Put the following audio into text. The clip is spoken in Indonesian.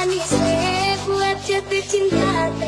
manis. Eh, buat jatuh cinta.